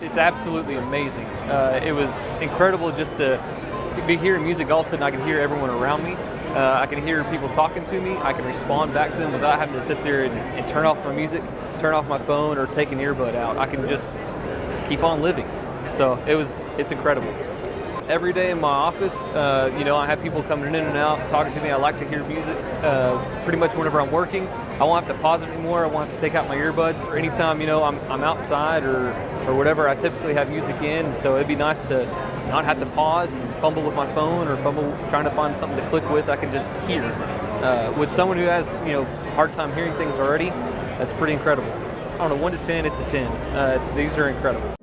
It's absolutely amazing. Uh, it was incredible just to be hearing music. All of a sudden, I can hear everyone around me. Uh, I can hear people talking to me. I can respond back to them without having to sit there and, and turn off my music, turn off my phone, or take an earbud out. I can just keep on living. So it was, it's incredible. Every day in my office, uh, you know, I have people coming in and out, talking to me. I like to hear music. Uh, pretty much whenever I'm working, I won't have to pause it anymore. I won't have to take out my earbuds. Or anytime, you know, I'm, I'm outside or, or whatever, I typically have music in. So it'd be nice to not have to pause and fumble with my phone or fumble trying to find something to click with. I can just hear. Uh, with someone who has, you know, hard time hearing things already, that's pretty incredible. Don't know, one to 10, it's a 10. Uh, these are incredible.